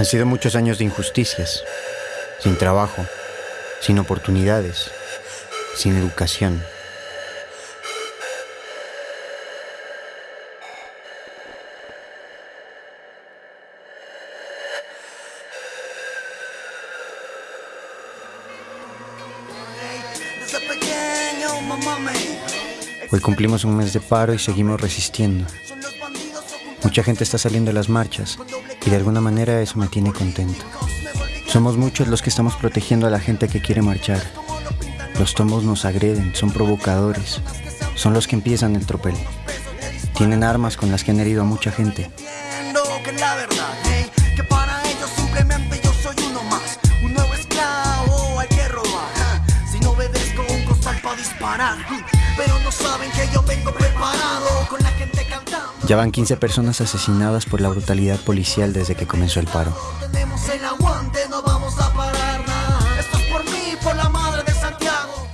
Han sido muchos años de injusticias, sin trabajo, sin oportunidades, sin educación. Hoy cumplimos un mes de paro y seguimos resistiendo. Mucha gente está saliendo a las marchas y de alguna manera eso me tiene contento. Somos muchos los que estamos protegiendo a la gente que quiere marchar. Los tomos nos agreden, son provocadores, son los que empiezan el tropel. Tienen armas con las que han herido a mucha gente. Ya van 15 personas asesinadas por la brutalidad policial desde que comenzó el paro. Tenemos el aguante, no vamos a parar nada. Esto es por mí, por la madre de Santiago.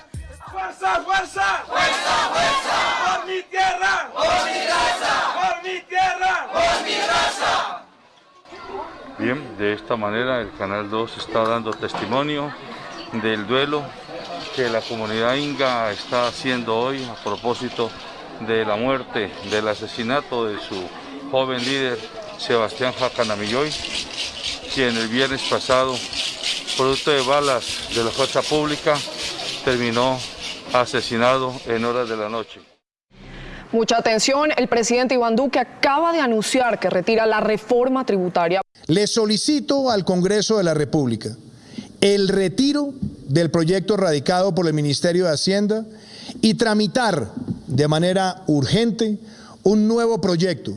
¡Fuerza, fuerza! ¡Fuerza, fuerza! ¡Por mi tierra! ¡Por mi raza! ¡Por mi tierra! ¡Por mi raza! Bien, de esta manera el Canal 2 está dando testimonio del duelo que la comunidad inga está haciendo hoy a propósito de la muerte, del asesinato de su joven líder Sebastián Jacanamilloy, quien el viernes pasado, producto de balas de la fuerza pública, terminó asesinado en horas de la noche. Mucha atención, el presidente Iván Duque acaba de anunciar que retira la reforma tributaria. Le solicito al Congreso de la República el retiro del proyecto radicado por el Ministerio de Hacienda y tramitar de manera urgente un nuevo proyecto,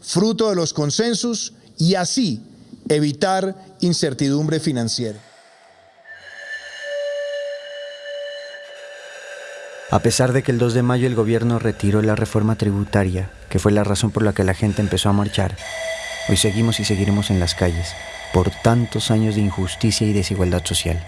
fruto de los consensos, y así evitar incertidumbre financiera. A pesar de que el 2 de mayo el gobierno retiró la reforma tributaria, que fue la razón por la que la gente empezó a marchar, hoy seguimos y seguiremos en las calles por tantos años de injusticia y desigualdad social.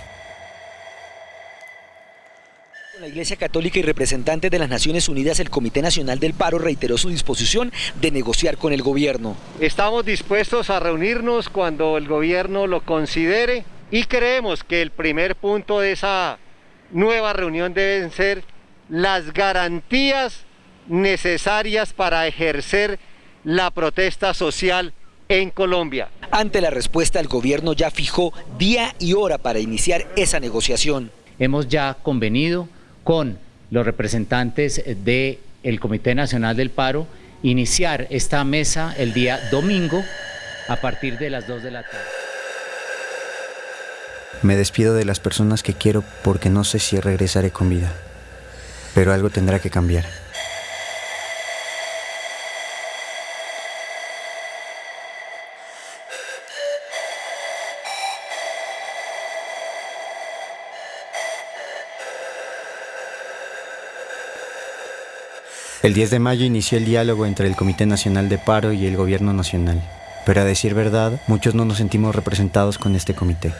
La Iglesia Católica y representante de las Naciones Unidas, el Comité Nacional del Paro, reiteró su disposición de negociar con el gobierno. Estamos dispuestos a reunirnos cuando el gobierno lo considere y creemos que el primer punto de esa nueva reunión deben ser las garantías necesarias para ejercer la protesta social en Colombia. Ante la respuesta, el gobierno ya fijó día y hora para iniciar esa negociación. Hemos ya convenido con los representantes del Comité Nacional del Paro iniciar esta mesa el día domingo a partir de las 2 de la tarde. Me despido de las personas que quiero porque no sé si regresaré con vida, pero algo tendrá que cambiar. El 10 de mayo inició el diálogo entre el Comité Nacional de Paro y el Gobierno Nacional, pero a decir verdad, muchos no nos sentimos representados con este comité.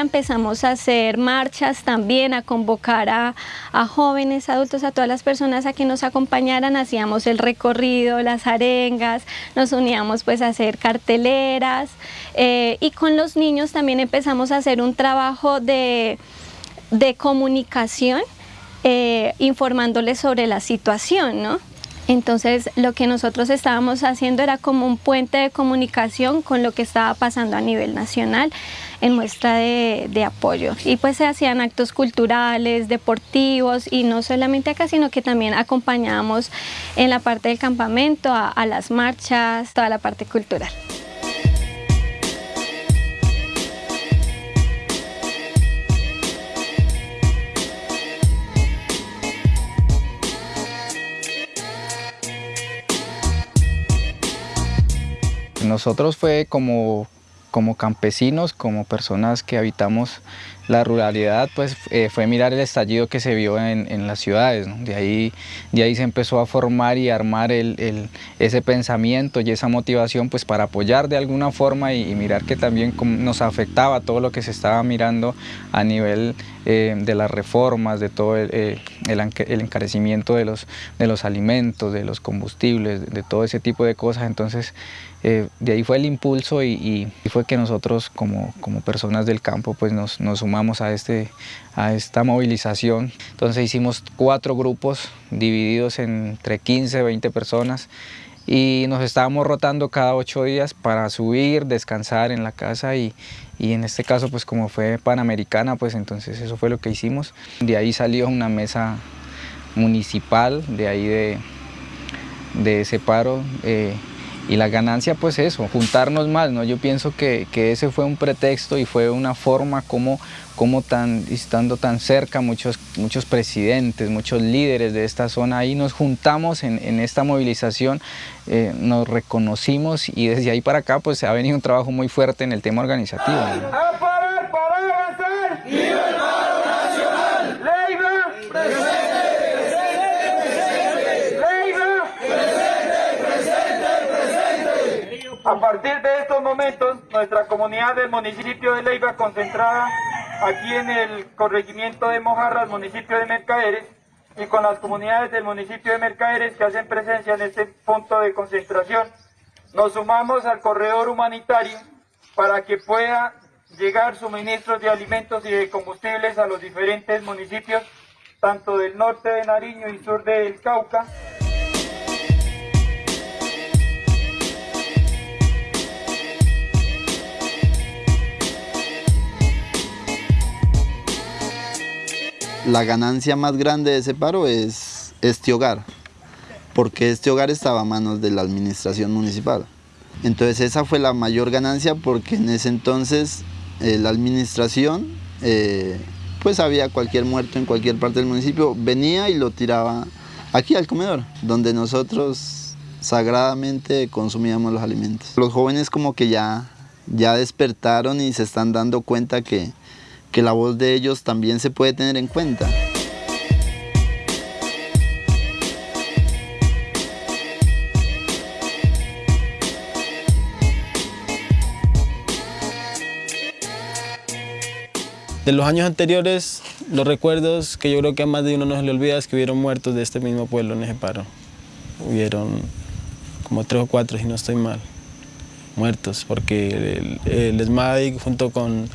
Empezamos a hacer marchas también, a convocar a, jóvenes, adultos, a todas las personas a que nos acompañaran, hacíamos el recorrido, las arengas, nos uníamos pues a hacer carteleras eh, y con los niños también empezamos a hacer un trabajo de, comunicación eh, informándoles sobre la situación, ¿no? Entonces lo que nosotros estábamos haciendo era como un puente de comunicación con lo que estaba pasando a nivel nacional en muestra de, apoyo. Y pues se hacían actos culturales, deportivos y no solamente acá, sino que también acompañábamos en la parte del campamento, a las marchas, toda la parte cultural. Nosotros fue como como campesinos, como personas que habitamos la ruralidad pues eh, fue mirar el estallido que se vio en, las ciudades, de, ahí, de ahí se empezó a formar y armar ese pensamiento y esa motivación pues para apoyar de alguna forma y, mirar que también nos afectaba todo lo que se estaba mirando a nivel eh, de las reformas, de todo el, el, encarecimiento de los, de los alimentos, de los combustibles, de todo ese tipo de cosas, entonces eh, de ahí fue el impulso y, fue que nosotros como, como, personas del campo pues nos, sumamos a, este, a esta movilización. Entonces hicimos cuatro grupos divididos entre 15, 20 personas y nos estábamos rotando cada ocho días para subir, descansar en la casa y, y, en este caso pues como fue Panamericana pues entonces eso fue lo que hicimos. De ahí salió una mesa municipal, de ahí de, de ese paro. Eh, y la ganancia pues eso, juntarnos más, ¿no? Yo pienso que, ese fue un pretexto y fue una forma como, como tan, estando tan cerca muchos, muchos presidentes, muchos líderes de esta zona, ahí nos juntamos en, esta movilización, eh, nos reconocimos y desde ahí para acá pues ha venido un trabajo muy fuerte en el tema organizativo. A partir de estos momentos, nuestra comunidad del municipio de Leiva, concentrada aquí en el corregimiento de Mojarras, municipio de Mercaderes, y con las comunidades del municipio de Mercaderes que hacen presencia en este punto de concentración, nos sumamos al corredor humanitario para que pueda llegar suministros de alimentos y de combustibles a los diferentes municipios, tanto del norte de Nariño y sur del Cauca. La ganancia más grande de ese paro es este hogar, porque este hogar estaba a manos de la administración municipal. Entonces esa fue la mayor ganancia porque en ese entonces eh, la administración, eh, pues había cualquier muerto en cualquier parte del municipio, venía y lo tiraba aquí al comedor, donde nosotros sagradamente consumíamos los alimentos. Los jóvenes como que ya, ya despertaron y se están dando cuenta que, que la voz de ellos también se puede tener en cuenta. De los años anteriores, los recuerdos que yo creo que a más de uno no se le olvida es que hubieron muertos de este mismo pueblo en ese paro. Hubieron como tres o cuatro, si no estoy mal muertos, porque el, el junto con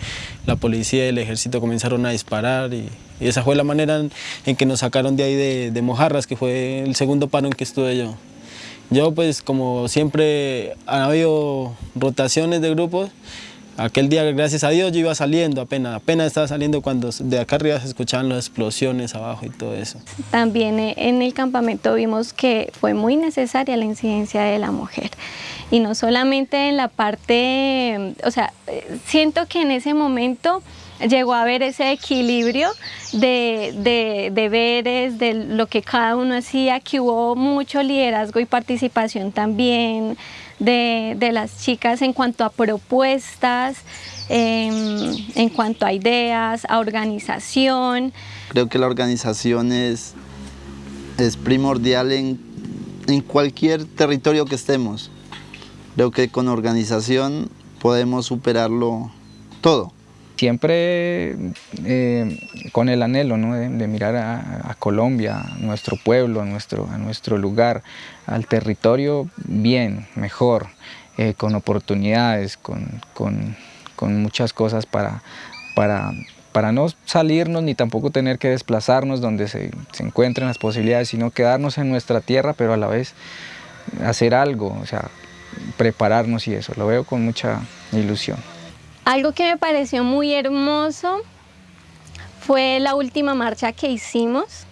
la policía y el ejército comenzaron a disparar y, esa fue la manera en, que nos sacaron de ahí de, Mojarras, que fue el segundo paro en que estuve yo. Yo pues como siempre han habido rotaciones de grupos, aquel día gracias a Dios yo iba saliendo apenas, apenas estaba saliendo cuando de acá arriba se escuchaban las explosiones abajo y todo eso. También eh, en el campamento vimos que fue muy necesaria la incidencia de la mujer y no solamente en la parte, o sea, siento que en ese momento llegó a haber ese equilibrio de, deberes, de lo que cada uno hacía, que hubo mucho liderazgo y participación también de, las chicas en cuanto a propuestas, em, en cuanto a ideas, a organización. Creo que la organización es, es primordial en, en cualquier territorio que estemos. Creo que con organización podemos superarlo todo. Siempre eh, con el anhelo de, mirar a, Colombia, a nuestro pueblo, a nuestro, a nuestro lugar, al territorio bien, mejor, eh, con oportunidades, con, muchas cosas para, para, para no salirnos ni tampoco tener que desplazarnos donde se, se, encuentren las posibilidades, sino quedarnos en nuestra tierra, pero a la vez hacer algo, o sea, prepararnos y eso, lo veo con mucha ilusión. Algo que me pareció muy hermoso fue la última marcha que hicimos,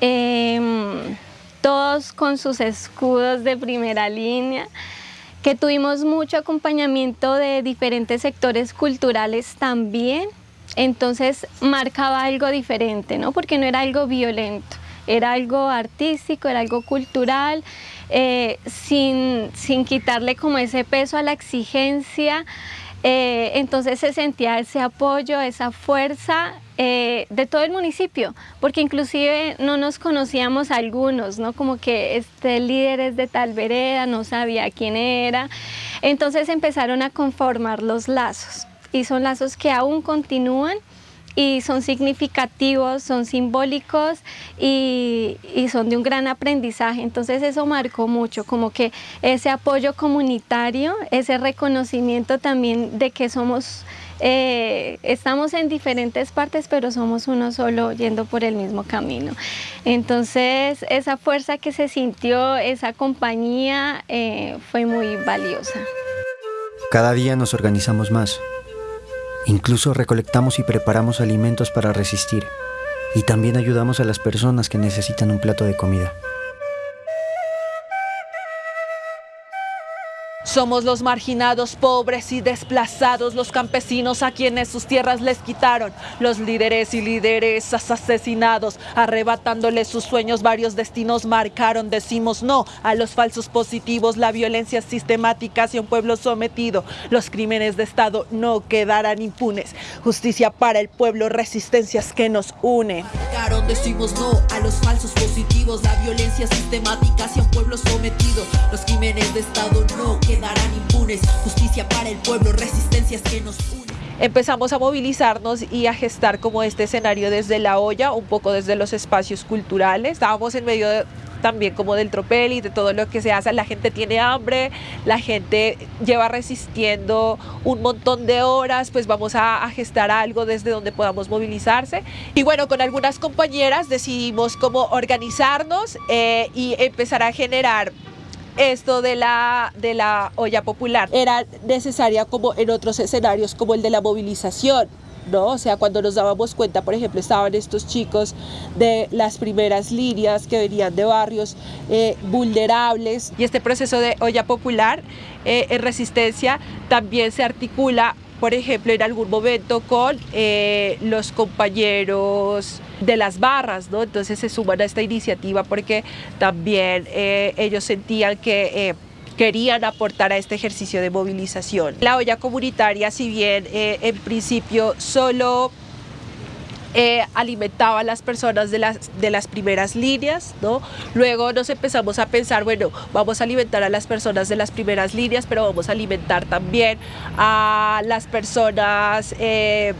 em, todos con sus escudos de primera línea, que tuvimos mucho acompañamiento de diferentes sectores culturales también, entonces marcaba algo diferente, ¿no? porque no era algo violento era algo artístico, era algo cultural, eh, sin, sin quitarle como ese peso a la exigencia. Eh, entonces se sentía ese apoyo, esa fuerza eh, de todo el municipio, porque inclusive no nos conocíamos algunos, ¿no? Como que este líder es de tal vereda, no sabía quién era. Entonces empezaron a conformar los lazos y son lazos que aún continúan y son significativos, son simbólicos y, son de un gran aprendizaje. Entonces eso marcó mucho, como que ese apoyo comunitario, ese reconocimiento también de que somos, eh, estamos en diferentes partes, pero somos uno solo yendo por el mismo camino. Entonces esa fuerza que se sintió, esa compañía eh, fue muy valiosa. Cada día nos organizamos más Incluso recolectamos y preparamos alimentos para resistir. Y también ayudamos a las personas que necesitan un plato de comida. Somos los marginados, pobres y desplazados, los campesinos a quienes sus tierras les quitaron, los líderes y lideresas asesinados, arrebatándoles sus sueños, varios destinos marcaron, decimos no a los falsos positivos, la violencia sistemática hacia un pueblo sometido, los crímenes de Estado no quedarán impunes, justicia para el pueblo, resistencias que nos unen. Decimos no a los falsos positivos, la violencia sistemática hacia un pueblo sometido, los crímenes de Estado no quedarán impunes. Justicia para el pueblo, resistencias que nos unen. Empezamos a movilizarnos y a gestar como este escenario desde la olla, un poco desde los espacios culturales. Estábamos en medio también como del tropel y de todo lo que se hace. La gente tiene hambre, la gente lleva resistiendo un montón de horas, pues vamos a, gestar algo desde donde podamos movilizarse. Y bueno, con algunas compañeras decidimos cómo organizarnos eh, y empezar a generar esto de la, de la olla popular era necesaria como en otros escenarios como el de la movilización. ¿no? O sea, cuando nos dábamos cuenta, por ejemplo, estaban estos chicos de las primeras líneas que venían de barrios eh, vulnerables. Y este proceso de olla popular eh, en resistencia también se articula por ejemplo, en algún momento con eh, los compañeros de las barras, ¿no? Entonces se suman a esta iniciativa porque también eh, ellos sentían que... Eh, querían aportar a este ejercicio de movilización. La olla comunitaria, si bien en principio solo eh, alimentaba a las personas de las, de las primeras líneas, ¿no? Luego nos empezamos a pensar, bueno, vamos a alimentar a las personas de las primeras líneas, pero vamos a alimentar también a las personas eh,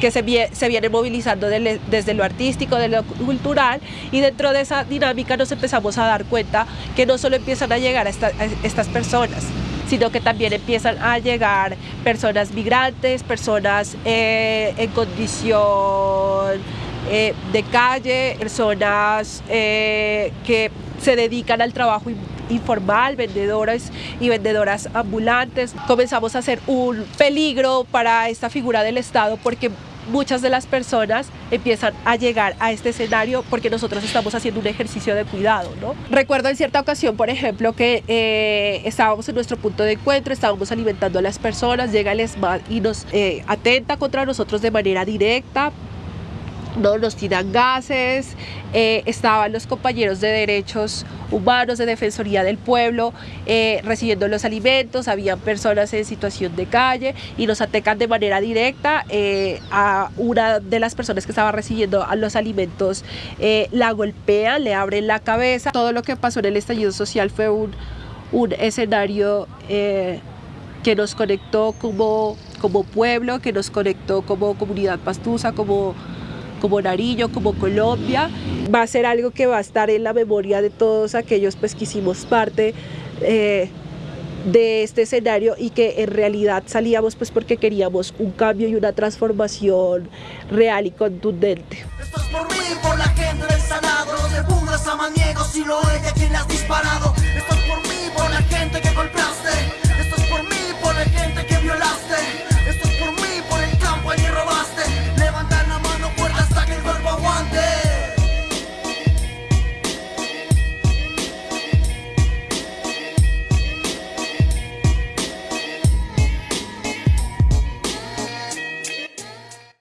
que se, se vienen movilizando desde lo artístico, de lo cultural, y dentro de esa dinámica nos empezamos a dar cuenta que no solo empiezan a llegar a estas personas, sino que también empiezan a llegar personas migrantes, personas eh, en condición eh, de calle, personas eh, que se dedican al trabajo informal, vendedores y vendedoras ambulantes. Comenzamos a ser un peligro para esta figura del Estado porque muchas de las personas empiezan a llegar a este escenario porque nosotros estamos haciendo un ejercicio de cuidado. ¿no? Recuerdo en cierta ocasión, por ejemplo, que eh, estábamos en nuestro punto de encuentro, estábamos alimentando a las personas, llega el y nos eh, atenta contra nosotros de manera directa, no nos tiran gases, eh, estaban los compañeros de derechos humanos, de Defensoría del Pueblo, eh, recibiendo los alimentos, había personas en situación de calle y nos atacan de manera directa eh, a una de las personas que estaba recibiendo los alimentos, la golpean, le abren la cabeza. Todo lo que pasó en el estallido social fue un, un escenario que nos conectó como, como pueblo, que nos conectó como comunidad pastusa, como como Nariño, como Colombia. Va a ser algo que va a estar en la memoria de todos aquellos pues, que hicimos parte eh, de este escenario y que en realidad salíamos pues porque queríamos un cambio y una transformación real y contundente. Esto es por mí, por la gente del Sanado, no te pongas a maniego si lo ella quien le has disparado. Esto es por mí, por la gente que golpeaste,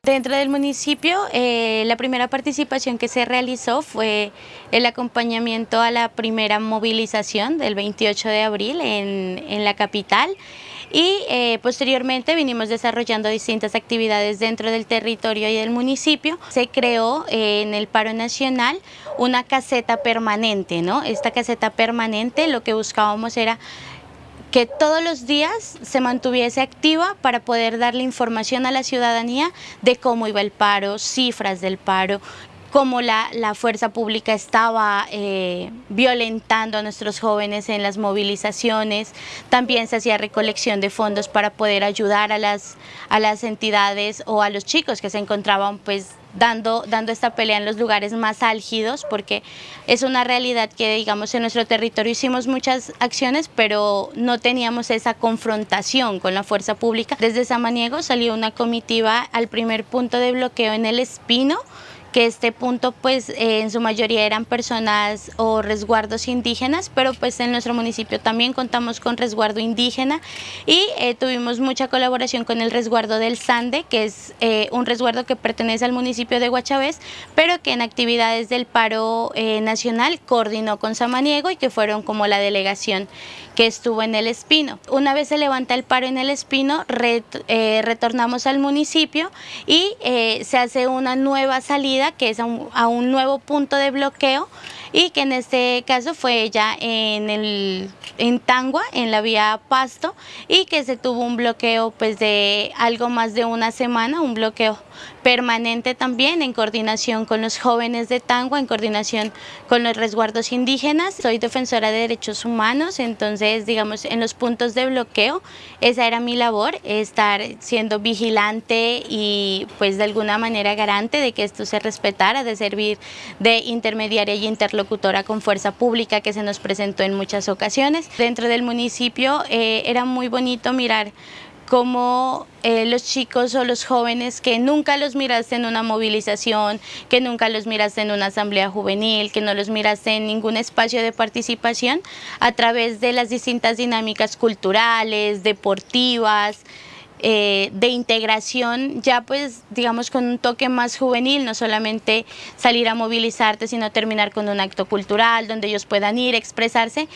Dentro del municipio, eh, la primera participación que se realizó fue el acompañamiento a la primera movilización del 28 de abril en, en la capital y eh, posteriormente vinimos desarrollando distintas actividades dentro del territorio y del municipio. Se creó eh, en el paro nacional una caseta permanente, ¿no? Esta caseta permanente lo que buscábamos era que todos los días se mantuviese activa para poder darle información a la ciudadanía de cómo iba el paro, cifras del paro, cómo la, fuerza pública estaba eh, violentando a nuestros jóvenes en las movilizaciones. También se hacía recolección de fondos para poder ayudar a las, a las entidades o a los chicos que se encontraban pues dando, dando esta pelea en los lugares más álgidos, porque es una realidad que, digamos, en nuestro territorio hicimos muchas acciones, pero no teníamos esa confrontación con la fuerza pública. Desde Samaniego salió una comitiva al primer punto de bloqueo en el Espino, que este punto pues eh, en su mayoría eran personas o resguardos indígenas, pero pues en nuestro municipio también contamos con resguardo indígena y eh, tuvimos mucha colaboración con el resguardo del Sande, que es eh, un resguardo que pertenece al municipio de Guachavés, pero que en actividades del paro nacional coordinó con Samaniego y que fueron como la delegación que estuvo en el Espino. Una vez se levanta el paro en el Espino, retornamos al municipio y se hace una nueva salida que es a un, nuevo punto de bloqueo y que en este caso fue ya en, el, en Tangua, en la vía Pasto, y que se tuvo un bloqueo pues de algo más de una semana, un bloqueo permanente también en coordinación con los jóvenes de Tangua, en coordinación con los resguardos indígenas. Soy defensora de derechos humanos, entonces digamos en los puntos de bloqueo esa era mi labor, estar siendo vigilante y pues de alguna manera garante de que esto se respetara, de servir de intermediaria y interlocutora con fuerza pública que se nos presentó en muchas ocasiones. Dentro del municipio eh, era muy bonito mirar como eh, los chicos o los jóvenes que nunca los miraste en una movilización, que nunca los miraste en una asamblea juvenil, que no los miraste en ningún espacio de participación, a través de las distintas dinámicas culturales, deportivas, eh, de integración ya pues digamos con un toque más juvenil, no solamente salir a movilizarte sino terminar con un acto cultural donde ellos puedan ir, expresarse,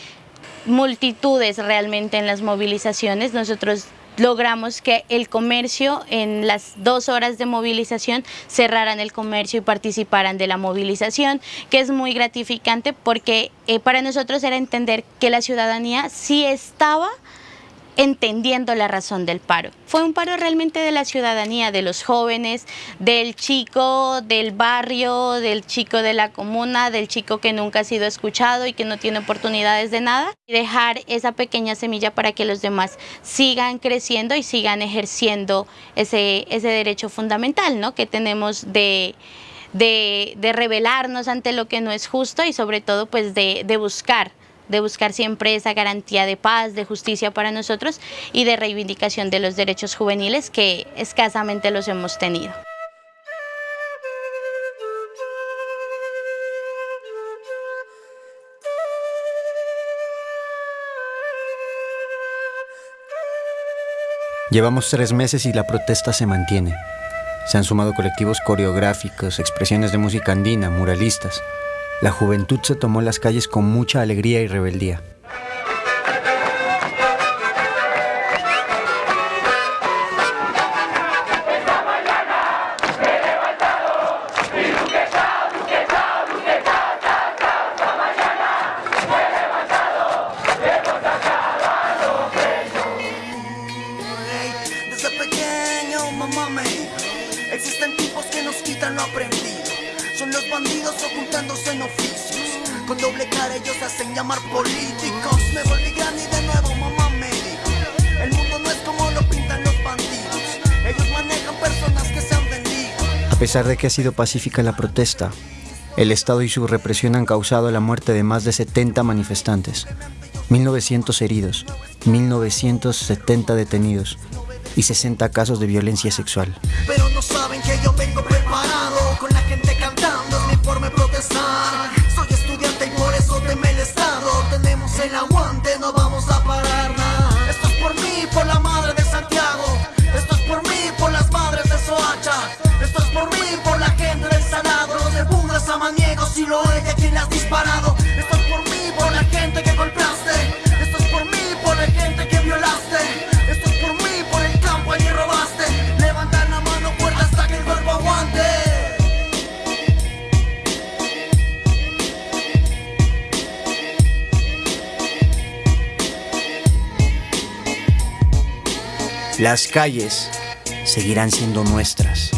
multitudes realmente en las movilizaciones, nosotros logramos que el comercio en las dos horas de movilización cerraran el comercio y participaran de la movilización, que es muy gratificante porque eh, para nosotros era entender que la ciudadanía sí estaba entendiendo la razón del paro. Fue un paro realmente de la ciudadanía, de los jóvenes, del chico del barrio, del chico de la comuna, del chico que nunca ha sido escuchado y que no tiene oportunidades de nada. Dejar esa pequeña semilla para que los demás sigan creciendo y sigan ejerciendo ese, ese derecho fundamental ¿no? que tenemos de, de, de rebelarnos ante lo que no es justo y sobre todo pues de, de buscar de buscar siempre esa garantía de paz, de justicia para nosotros y de reivindicación de los derechos juveniles que escasamente los hemos tenido. Llevamos tres meses y la protesta se mantiene. Se han sumado colectivos coreográficos, expresiones de música andina, muralistas. La juventud se tomó las calles con mucha alegría y rebeldía. Pesar de que ha sido pacífica la protesta, el Estado y su represión han causado la muerte de más de 70 manifestantes, 1.900 heridos, 1.970 detenidos y 60 casos de violencia sexual. Pero no saben que yo vengo preparado, con la gente cantando, mi forma protestar. Si lo ella quien has disparado. Esto es por mí, por la gente que golpeaste. Esto es por mí, por la gente que violaste. Esto es por mí, por el campo allí robaste. Levanta la mano fuerte hasta que el cuerpo aguante. Las calles seguirán siendo nuestras.